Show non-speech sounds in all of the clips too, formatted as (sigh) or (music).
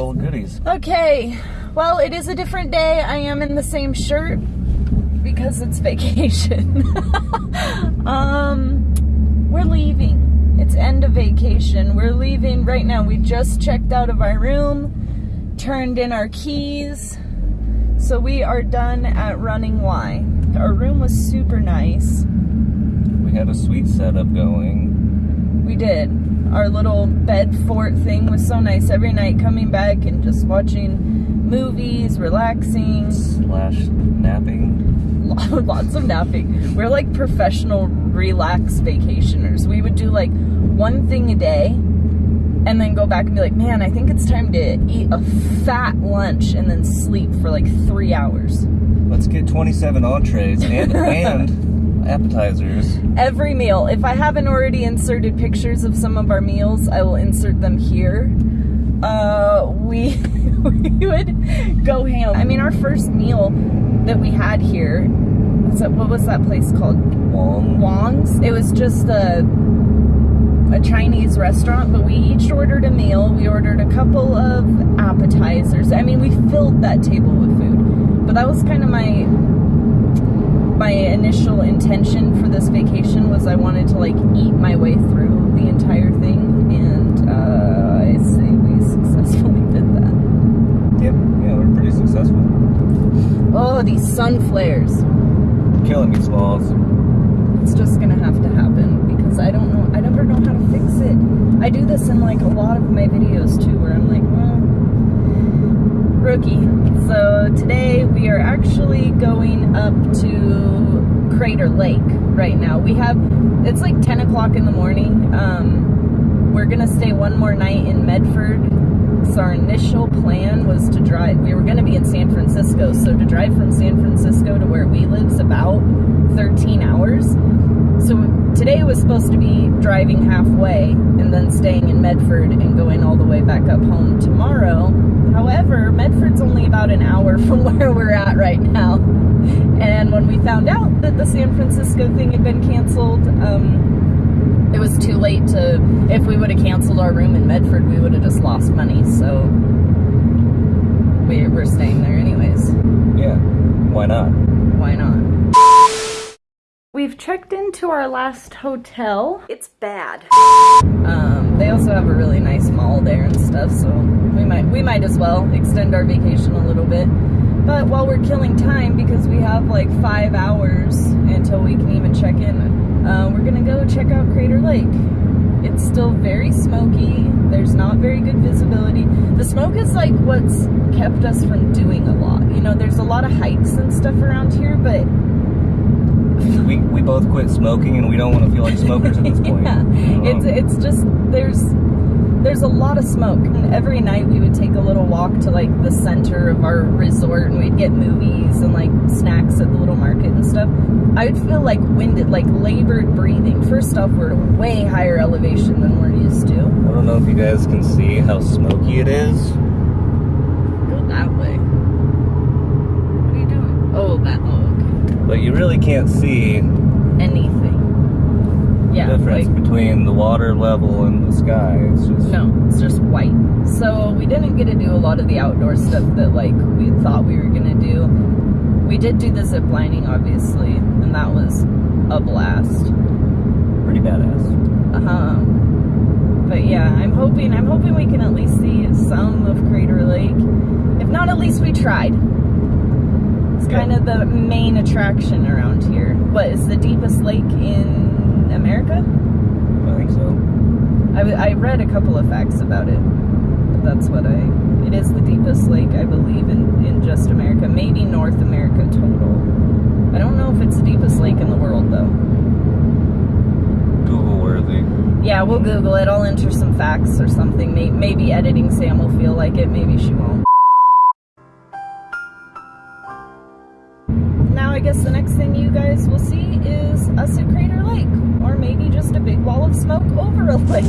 full of goodies. Okay, well, it is a different day. I am in the same shirt because it's vacation. (laughs) um, we're leaving. It's end of vacation. We're leaving right now. We just checked out of our room, turned in our keys. So we are done at Running Y. Our room was super nice. We had a sweet setup going. Did. Our little bed fort thing was so nice. Every night coming back and just watching movies, relaxing. Slash napping. (laughs) Lots of napping. We're like professional relax vacationers. We would do like one thing a day and then go back and be like, man, I think it's time to eat a fat lunch and then sleep for like three hours. Let's get 27 entrees and, (laughs) and appetizers. Every meal. If I haven't already inserted pictures of some of our meals, I will insert them here. Uh, we, (laughs) we would go ham. I mean, our first meal that we had here, that, what was that place called? Wong. Wong's. It was just a a Chinese restaurant, but we each ordered a meal. We ordered a couple of appetizers. I mean, we filled that table with food. But that was kind of my my initial intention for this vacation was I wanted to like eat my way through the entire thing, and uh, I say we (laughs) successfully did that. Yep, yeah, we're pretty successful. Oh, these sun flares. Killing me, Smalls. It's just gonna have to happen because I don't know. I never know how to fix it. I do this in like a lot of my videos too, where I'm like, well, rookie. So today we are actually going up to Crater Lake right now. We have it's like 10 o'clock in the morning. Um, we're gonna stay one more night in Medford. So our initial plan was to drive. We were gonna be in San Francisco, so to drive from San Francisco to where we live is about 13 hours. So today was supposed to be driving halfway and then staying in Medford and going all the way back up home tomorrow. However, Medford's only about an hour (laughs) from where we're at right now. And when we found out that the San Francisco thing had been canceled, um, it was too late to, if we would have canceled our room in Medford, we would have just lost money. So we, we're staying there anyways. Yeah, why not? Why not? We've checked into our last hotel. It's bad. Um, they also have a really nice mall there and stuff, so we might we might as well extend our vacation a little bit. But while we're killing time, because we have like five hours until we can even check in, uh, we're gonna go check out Crater Lake. It's still very smoky. There's not very good visibility. The smoke is like what's kept us from doing a lot. You know, there's a lot of hikes and stuff around here, but (laughs) We, we both quit smoking and we don't want to feel like smokers at this (laughs) point. yeah, it's um, it's just there's there's a lot of smoke. And every night we would take a little walk to like the center of our resort and we'd get movies and like snacks at the little market and stuff. I would feel like winded, like labored breathing. First off, we're at a way higher elevation than we're used to. I don't know if you guys can see how smoky it is. Go that way. What are you doing? Oh, that. Oh, okay. But you really can't see Anything. Yeah, the difference like between the water level and the sky. It's just No, it's just white. So we didn't get to do a lot of the outdoor stuff that like we thought we were gonna do. We did do the zip lining, obviously, and that was a blast. pretty badass. Uh-huh. But yeah, I'm hoping I'm hoping we can at least see some of Crater Lake. If not, at least we tried. It's kind of the main attraction around here. What is the deepest lake in America? I think so. I, I read a couple of facts about it. But that's what I. It is the deepest lake, I believe, in, in just America. Maybe North America total. I don't know if it's the deepest lake in the world, though. Google worthy. Yeah, we'll Google it. I'll enter some facts or something. Maybe editing Sam will feel like it. Maybe she won't. Guess the next thing you guys will see is us at Crater Lake. Or maybe just a big wall of smoke (laughs) over a lake.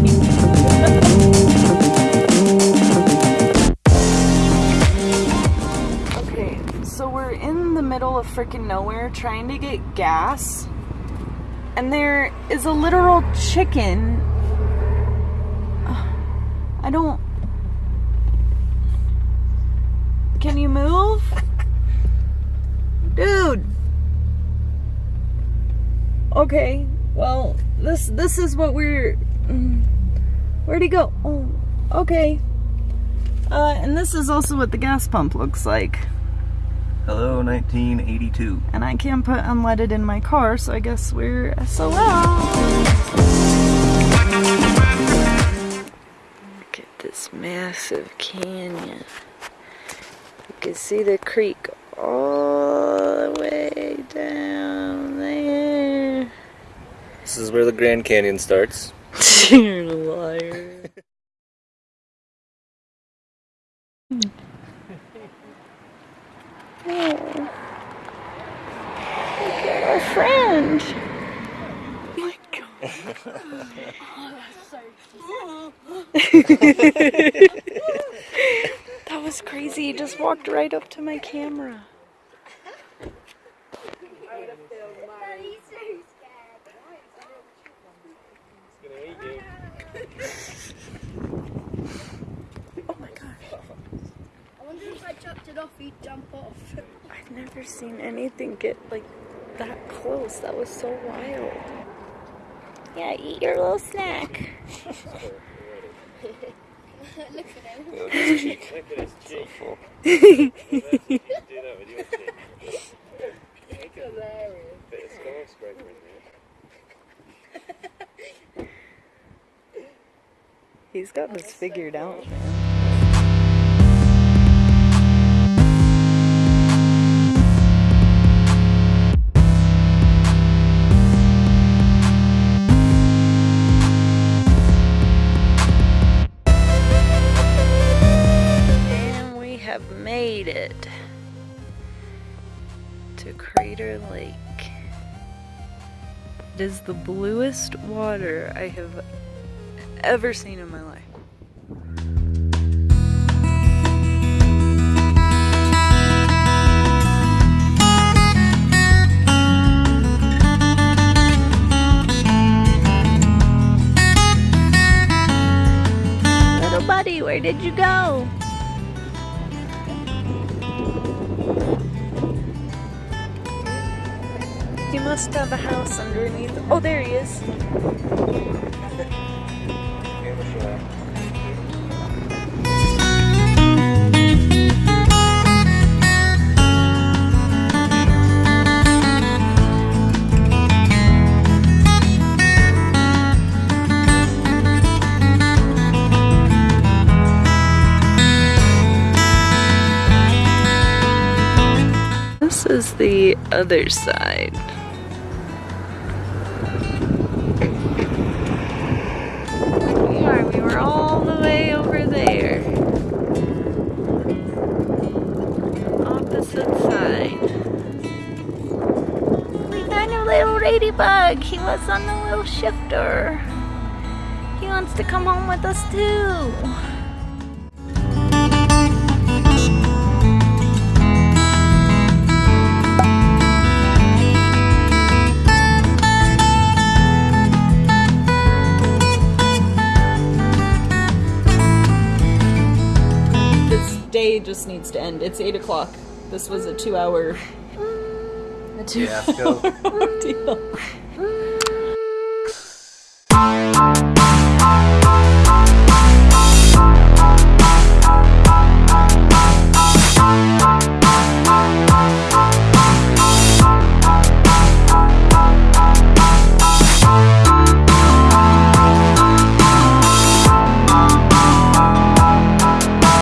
Okay, so we're in the middle of freaking nowhere trying to get gas. And there is a literal chicken. I don't. Can you move? Dude. Okay. Well, this this is what we're mm, Where'd he go? Oh, okay. Uh, and this is also what the gas pump looks like. Hello, 1982. And I can't put unleaded in my car, so I guess we're SOL. Look at this massive canyon. You can see the creek all the way down is where the Grand Canyon starts. You're a liar. Oh. Look at our friend. Oh my that was crazy. He just walked right up to my camera. Oh my gosh. I wonder if I chucked it off, he'd jump off. I've never seen anything get like that close. That was so wild. Yeah, eat your little snack. (laughs) Look at him. Look at his cheek. (laughs) Look at his cheek. (laughs) He's got this figured out, man. And we have made it to Crater Lake. It is the bluest water I have ever seen in my life. Little buddy, where did you go? He must have a house underneath. Oh, there he is. Is the other side. We are. We were all the way over there. Opposite side. We a little ladybug. He was on the little shifter. He wants to come home with us too. Day just needs to end. It's 8 o'clock. This was a two hour (laughs) (laughs) a two Fiasco. (laughs) deal.